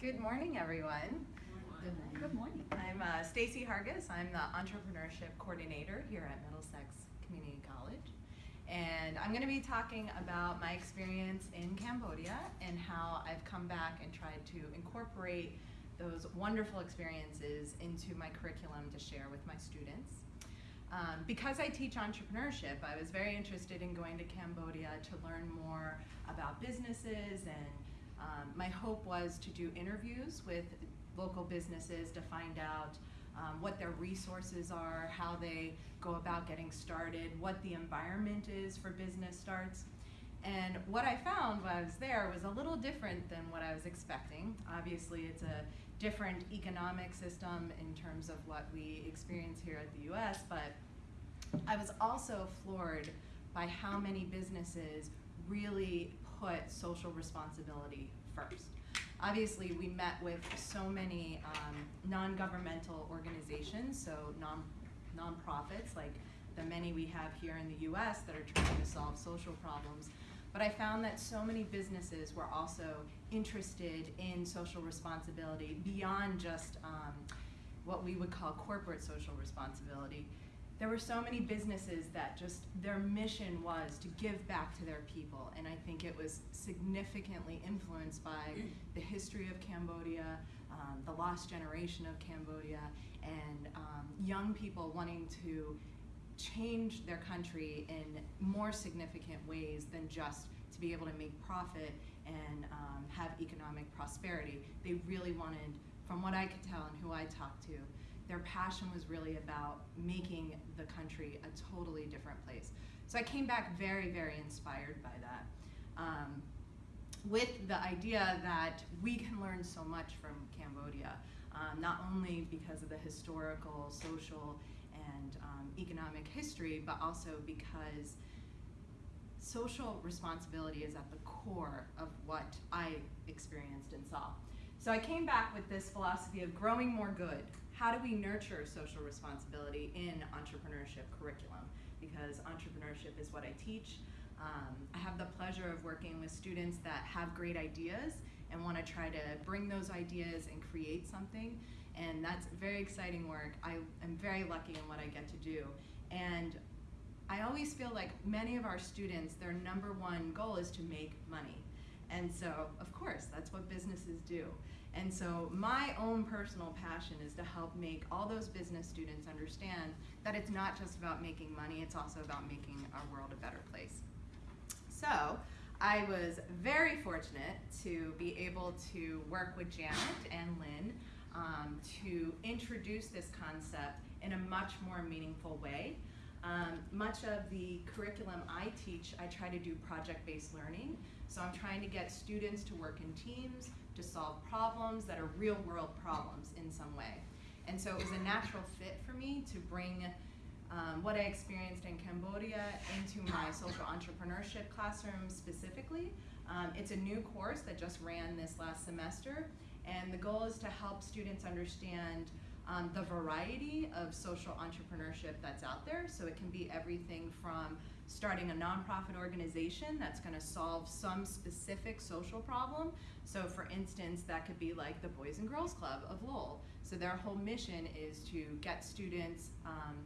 Good morning, everyone. Good morning. I'm uh, Stacy Hargis. I'm the entrepreneurship coordinator here at Middlesex Community College. And I'm going to be talking about my experience in Cambodia and how I've come back and tried to incorporate those wonderful experiences into my curriculum to share with my students. Um, because I teach entrepreneurship, I was very interested in going to Cambodia to learn more about businesses and um, my hope was to do interviews with local businesses to find out um, what their resources are, how they go about getting started, what the environment is for business starts. And what I found while I was there was a little different than what I was expecting. Obviously, it's a different economic system in terms of what we experience here at the US, but I was also floored by how many businesses really put social responsibility first. Obviously, we met with so many um, non-governmental organizations, so non nonprofits like the many we have here in the US that are trying to solve social problems. But I found that so many businesses were also interested in social responsibility beyond just um, what we would call corporate social responsibility there were so many businesses that just their mission was to give back to their people and i think it was significantly influenced by the history of cambodia um, the lost generation of cambodia and um, young people wanting to change their country in more significant ways than just to be able to make profit and um, have economic prosperity. They really wanted from what i could tell and who i talked to their passion was really about making the country a totally different place. So I came back very, very inspired by that. Um, with the idea that we can learn so much from Cambodia, um, not only because of the historical, social, and um, economic history, but also because social responsibility is at the core of what I experienced and saw. So I came back with this philosophy of growing more good, how do we nurture social responsibility in entrepreneurship curriculum? Because entrepreneurship is what I teach. Um, I have the pleasure of working with students that have great ideas and want to try to bring those ideas and create something. And that's very exciting work. I am very lucky in what I get to do. And I always feel like many of our students, their number one goal is to make money. And so, of course, that's what businesses do. And so my own personal passion is to help make all those business students understand that it's not just about making money, it's also about making our world a better place. So I was very fortunate to be able to work with Janet and Lynn um, to introduce this concept in a much more meaningful way. Um, much of the curriculum I teach, I try to do project-based learning. So I'm trying to get students to work in teams, to solve problems that are real world problems in some way. And so it was a natural fit for me to bring um, what I experienced in Cambodia into my social entrepreneurship classroom specifically. Um, it's a new course that just ran this last semester, and the goal is to help students understand um, the variety of social entrepreneurship that's out there. So it can be everything from starting a nonprofit organization that's going to solve some specific social problem. So for instance, that could be like the Boys and Girls Club of Lowell. So their whole mission is to get students um,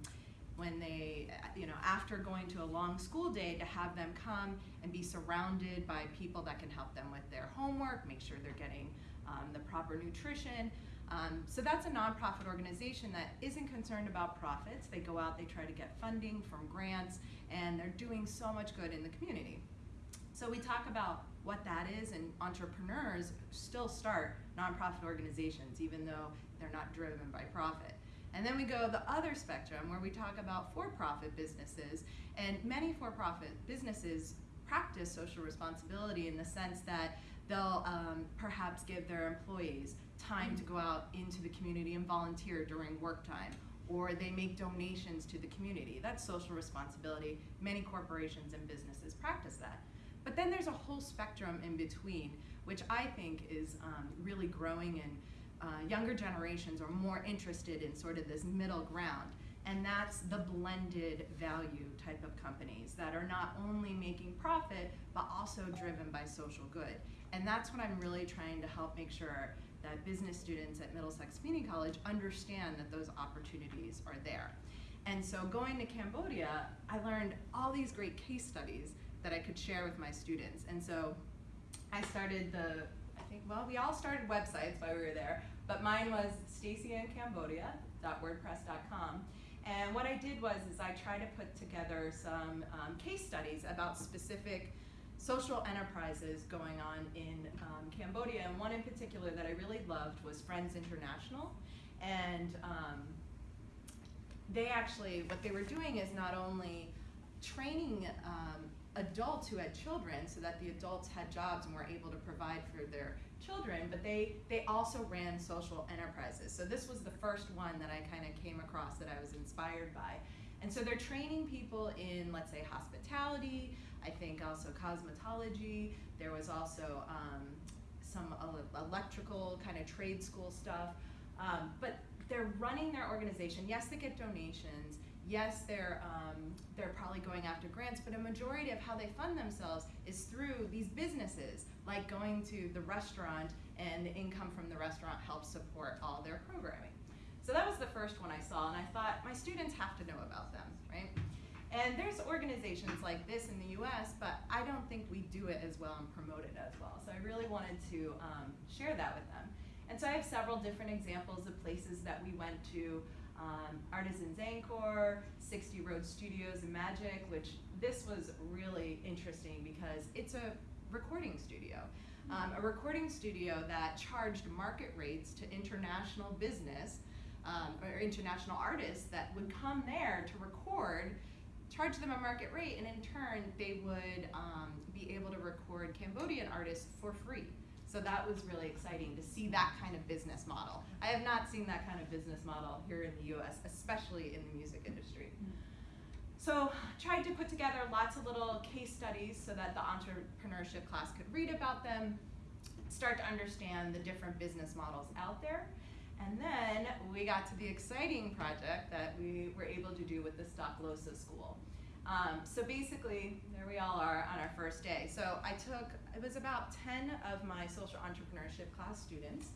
when they, you know, after going to a long school day, to have them come and be surrounded by people that can help them with their homework, make sure they're getting um, the proper nutrition, um, so that's a nonprofit organization that isn't concerned about profits. They go out, they try to get funding from grants, and they're doing so much good in the community. So we talk about what that is, and entrepreneurs still start nonprofit organizations, even though they're not driven by profit. And then we go the other spectrum where we talk about for-profit businesses, and many for-profit businesses practice social responsibility in the sense that they'll um, perhaps give their employees time to go out into the community and volunteer during work time or they make donations to the community. That's social responsibility. Many corporations and businesses practice that. But then there's a whole spectrum in between, which I think is um, really growing and uh, younger generations are more interested in sort of this middle ground. And that's the blended value type of companies that are not only making profit, but also driven by social good. And that's what I'm really trying to help make sure that business students at Middlesex Community College understand that those opportunities are there. And so going to Cambodia, I learned all these great case studies that I could share with my students. And so I started the, I think, well, we all started websites while we were there, but mine was stacyandcambodia.wordpress.com. And what I did was is I tried to put together some um, case studies about specific social enterprises going on in um, Cambodia. And one in particular that I really loved was Friends International. And um, they actually, what they were doing is not only training um, adults who had children so that the adults had jobs and were able to provide for their children, but they, they also ran social enterprises. So this was the first one that I kind of came across that I was inspired by. And so they're training people in, let's say, hospitality, I think also cosmetology. There was also um, some electrical kind of trade school stuff. Um, but they're running their organization. Yes, they get donations. Yes, they're um, they're probably going after grants, but a majority of how they fund themselves is through these businesses, like going to the restaurant, and the income from the restaurant helps support all their programming. So that was the first one I saw, and I thought my students have to know about them, right? And there's organizations like this in the US, but I don't think we do it as well and promote it as well. So I really wanted to um, share that with them. And so I have several different examples of places that we went to. Um, Artisans Angkor, 60 Road Studios and Magic, which this was really interesting because it's a recording studio. Um, a recording studio that charged market rates to international business um, or international artists that would come there to record charge them a market rate, and in turn, they would um, be able to record Cambodian artists for free. So that was really exciting to see that kind of business model. I have not seen that kind of business model here in the US, especially in the music industry. So tried to put together lots of little case studies so that the entrepreneurship class could read about them, start to understand the different business models out there. And then we got to the exciting project that we were able to do with the Stoklosa School. Um, so basically, there we all are on our first day. So I took, it was about 10 of my social entrepreneurship class students.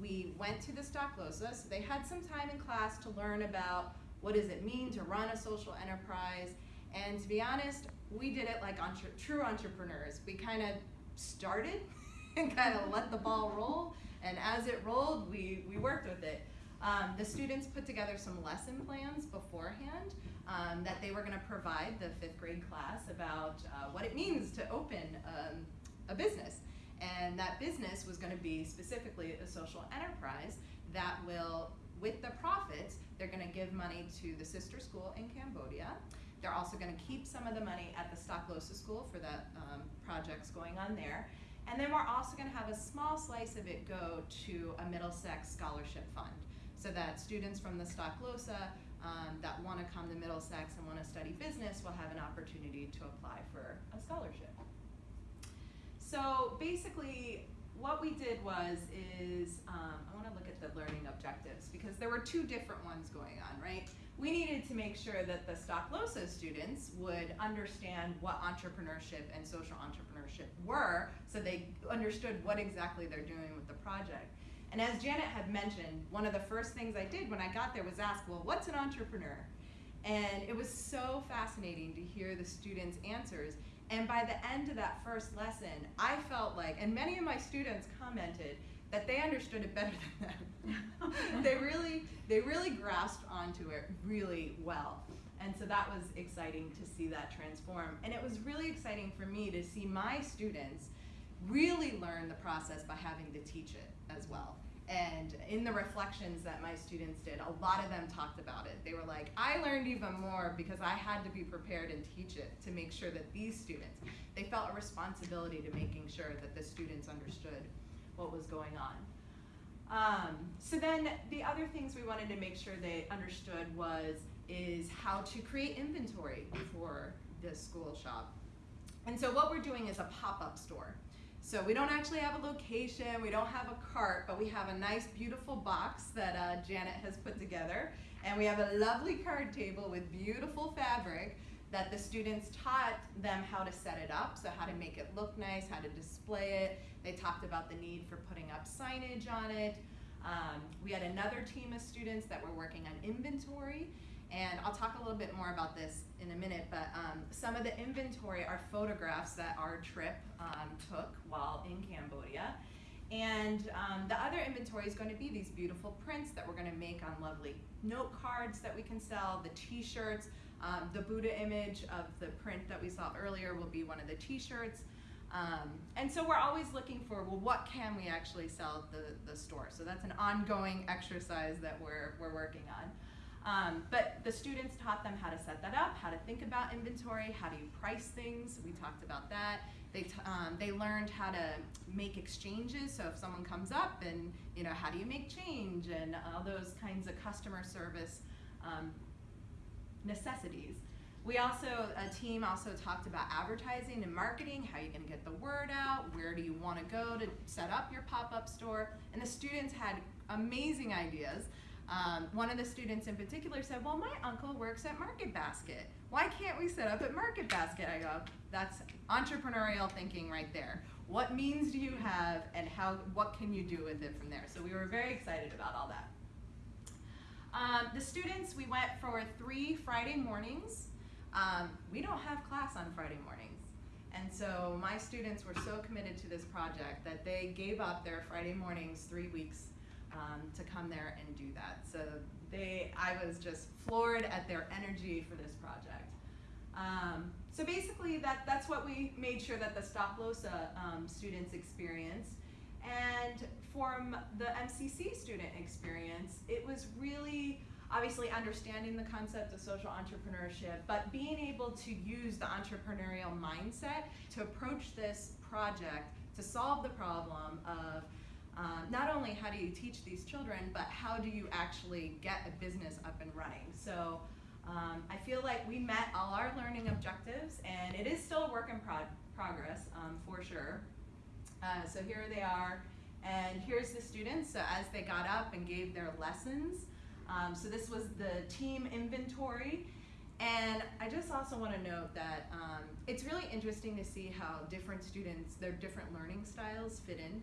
We went to the Stoklosa, so they had some time in class to learn about what does it mean to run a social enterprise. And to be honest, we did it like entre true entrepreneurs. We kind of started and kind of let the ball roll. And as it rolled, we, we worked with it. Um, the students put together some lesson plans beforehand um, that they were going to provide the fifth grade class about uh, what it means to open um, a business. And that business was going to be specifically a social enterprise that will, with the profits, they're going to give money to the sister school in Cambodia. They're also going to keep some of the money at the Stoklosa school for the um, projects going on there. And then we're also going to have a small slice of it go to a Middlesex Scholarship Fund so that students from the Stoklosa um, that want to come to Middlesex and want to study business will have an opportunity to apply for a scholarship. So basically, what we did was is, um, I want to look at the learning objectives because there were two different ones going on, right? We needed to make sure that the Stoklosa students would understand what entrepreneurship and social entrepreneurship were so they understood what exactly they're doing with the project. And as Janet had mentioned, one of the first things I did when I got there was ask, well, what's an entrepreneur? And it was so fascinating to hear the students' answers. And by the end of that first lesson, I felt like, and many of my students commented, that they understood it better than them. they really, they really grasped onto it really well. And so that was exciting to see that transform. And it was really exciting for me to see my students really learn the process by having to teach it as well. And in the reflections that my students did, a lot of them talked about it. They were like, I learned even more because I had to be prepared and teach it to make sure that these students, they felt a responsibility to making sure that the students understood what was going on. Um, so then the other things we wanted to make sure they understood was, is how to create inventory for the school shop. And so what we're doing is a pop-up store. So we don't actually have a location, we don't have a cart, but we have a nice beautiful box that uh, Janet has put together. And we have a lovely card table with beautiful fabric that the students taught them how to set it up, so how to make it look nice, how to display it. They talked about the need for putting up signage on it. Um, we had another team of students that were working on inventory, and I'll talk a little bit more about this in a minute, but um, some of the inventory are photographs that our trip um, took while in Cambodia. And um, the other inventory is going to be these beautiful prints that we're going to make on lovely note cards that we can sell, the t-shirts, um, the Buddha image of the print that we saw earlier will be one of the t-shirts. Um, and so we're always looking for, well, what can we actually sell the, the store? So that's an ongoing exercise that we're, we're working on. Um, but the students taught them how to set that up, how to think about inventory, how do you price things. We talked about that. They, um, they learned how to make exchanges. So if someone comes up and, you know, how do you make change and all those kinds of customer service um, necessities. We also, a team also talked about advertising and marketing, how you're gonna get the word out, where do you wanna go to set up your pop-up store, and the students had amazing ideas. Um, one of the students in particular said, well, my uncle works at Market Basket. Why can't we set up at Market Basket? I go, that's entrepreneurial thinking right there. What means do you have and how, what can you do with it from there? So we were very excited about all that. Um, the students, we went for three Friday mornings. Um, we don't have class on Friday mornings. And so my students were so committed to this project that they gave up their Friday mornings three weeks um, to come there and do that. So they, I was just floored at their energy for this project. Um, so basically that, that's what we made sure that the Stoklosa um, students experienced. And from the MCC student experience, it was really obviously understanding the concept of social entrepreneurship, but being able to use the entrepreneurial mindset to approach this project to solve the problem of um, not only how do you teach these children, but how do you actually get a business up and running. So um, I feel like we met all our learning objectives, and it is still a work in pro progress um, for sure. Uh, so here they are, and here's the students. So as they got up and gave their lessons, um, so this was the team inventory. And I just also want to note that um, it's really interesting to see how different students, their different learning styles fit in.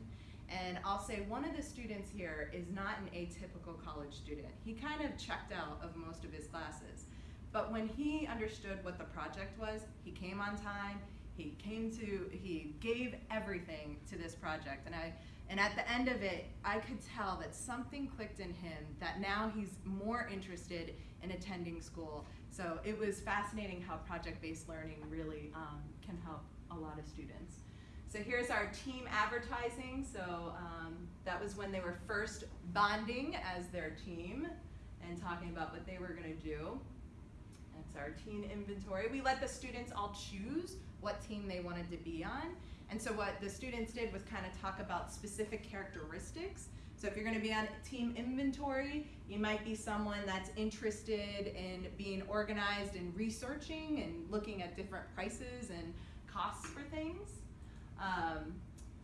And I'll say one of the students here is not an atypical college student. He kind of checked out of most of his classes. But when he understood what the project was, he came on time, he came to, he gave everything to this project. And I, and at the end of it, I could tell that something clicked in him that now he's more interested in attending school. So it was fascinating how project-based learning really um, can help a lot of students. So here's our team advertising. So um, that was when they were first bonding as their team and talking about what they were gonna do. That's our team inventory. We let the students all choose what team they wanted to be on. And so what the students did was kind of talk about specific characteristics. So if you're going to be on team inventory, you might be someone that's interested in being organized and researching and looking at different prices and costs for things. Um,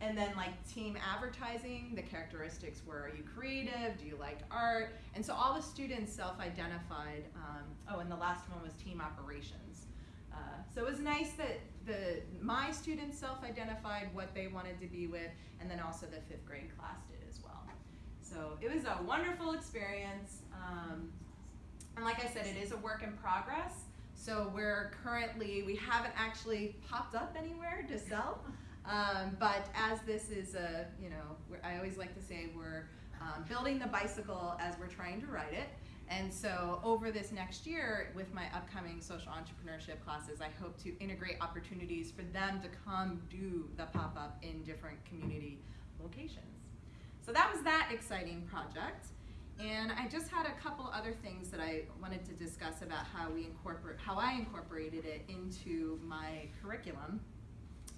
and then like team advertising, the characteristics were, are you creative? Do you like art? And so all the students self-identified. Um, oh, and the last one was team operations. Uh, so it was nice that the my students self-identified what they wanted to be with, and then also the fifth grade class did as well. So it was a wonderful experience. Um, and like I said, it is a work in progress. So we're currently, we haven't actually popped up anywhere to sell. Um, but as this is a, you know, I always like to say we're um, building the bicycle as we're trying to ride it. And so over this next year, with my upcoming social entrepreneurship classes, I hope to integrate opportunities for them to come do the pop-up in different community locations. So that was that exciting project. And I just had a couple other things that I wanted to discuss about how we incorporate, how I incorporated it into my curriculum.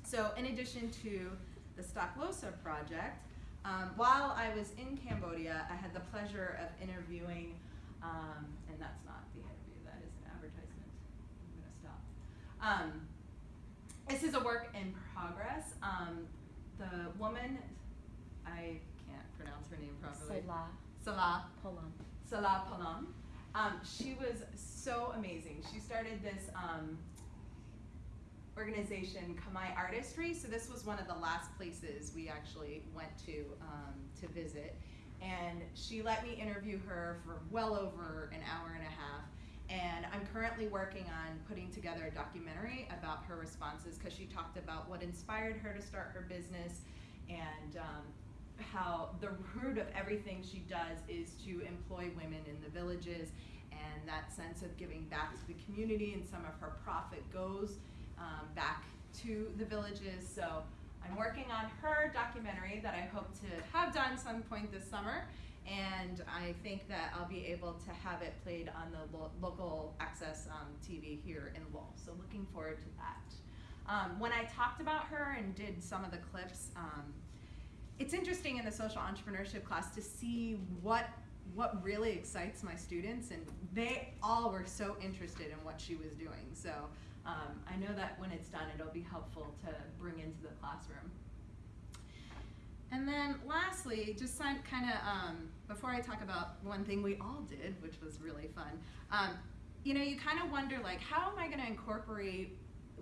So in addition to the Stoklosa project, um, while I was in Cambodia, I had the pleasure of interviewing um, and that's not the interview, that is an advertisement. I'm gonna stop. Um, this is a work in progress. Um, the woman, I can't pronounce her name properly. Salah. Salah. Polam. Salah Palam. Um, she was so amazing. She started this um, organization Kamai Artistry. So this was one of the last places we actually went to um, to visit. And she let me interview her for well over an hour and a half. And I'm currently working on putting together a documentary about her responses because she talked about what inspired her to start her business and um, how the root of everything she does is to employ women in the villages and that sense of giving back to the community and some of her profit goes um, back to the villages. So I'm working on her documentary that I hope to have done some point this summer and I think that I'll be able to have it played on the lo local access um, TV here in Lowell. So looking forward to that. Um, when I talked about her and did some of the clips, um, it's interesting in the social entrepreneurship class to see what what really excites my students, and they all were so interested in what she was doing. So um, I know that when it's done, it'll be helpful to bring into the classroom. And then lastly, just kind of, um, before I talk about one thing we all did, which was really fun, um, you know, you kind of wonder like, how am I going to incorporate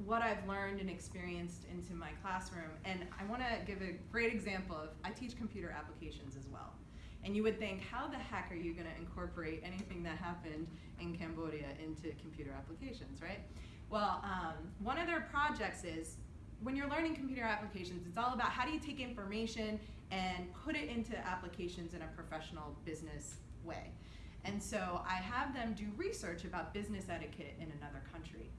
what I've learned and experienced into my classroom? And I want to give a great example of, I teach computer applications as well. And you would think, how the heck are you going to incorporate anything that happened in Cambodia into computer applications, right? Well, um, one of their projects is when you're learning computer applications, it's all about how do you take information and put it into applications in a professional business way. And so I have them do research about business etiquette in another country.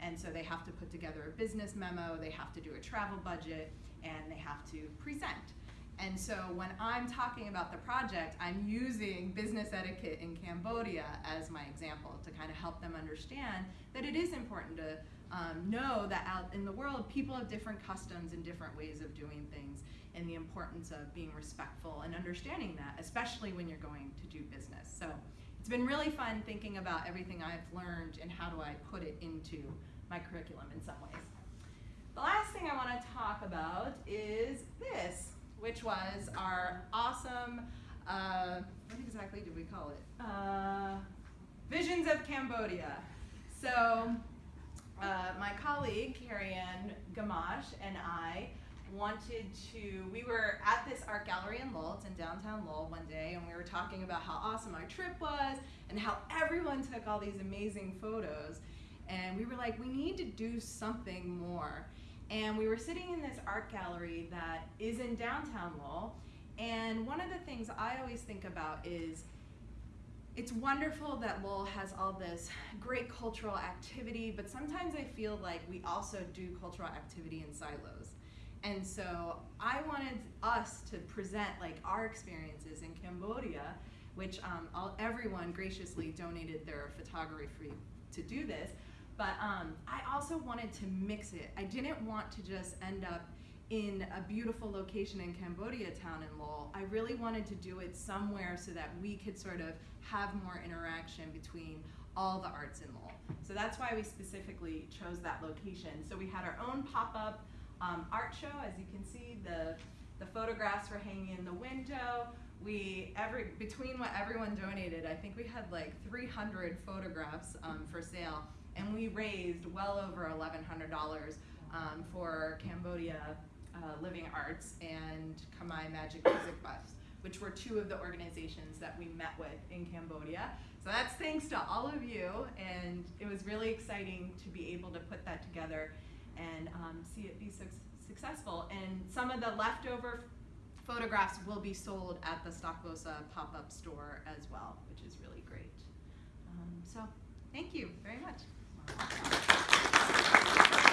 And so they have to put together a business memo, they have to do a travel budget, and they have to present. And so when I'm talking about the project, I'm using business etiquette in Cambodia as my example to kind of help them understand that it is important to um, know that out in the world, people have different customs and different ways of doing things, and the importance of being respectful and understanding that, especially when you're going to do business. So it's been really fun thinking about everything I've learned and how do I put it into my curriculum in some ways. The last thing I want to talk about is this, which was our awesome, uh, what exactly did we call it? Uh, Visions of Cambodia. So uh, my colleague, Carrie Ann Gamache, and I wanted to, we were at this art gallery in Lowell, in downtown Lowell one day, and we were talking about how awesome our trip was and how everyone took all these amazing photos. And we were like, we need to do something more. And we were sitting in this art gallery that is in downtown Lowell. And one of the things I always think about is it's wonderful that Lowell has all this great cultural activity, but sometimes I feel like we also do cultural activity in silos. And so I wanted us to present like our experiences in Cambodia, which um, all, everyone graciously donated their photography to do this. But um, I also wanted to mix it. I didn't want to just end up in a beautiful location in Cambodia town in Lowell. I really wanted to do it somewhere so that we could sort of have more interaction between all the arts in Lowell. So that's why we specifically chose that location. So we had our own pop-up um, art show. As you can see, the, the photographs were hanging in the window. We, every, between what everyone donated, I think we had like 300 photographs um, for sale, and we raised well over $1,100 um, for Cambodia uh, Living Arts and Khmer Magic Music Bus, which were two of the organizations that we met with in Cambodia. So that's thanks to all of you, and it was really exciting to be able to put that together and um, see it be su successful. And some of the leftover photographs will be sold at the Stoklosa pop-up store as well, which is really great. Um, so thank you very much. ハハハハ!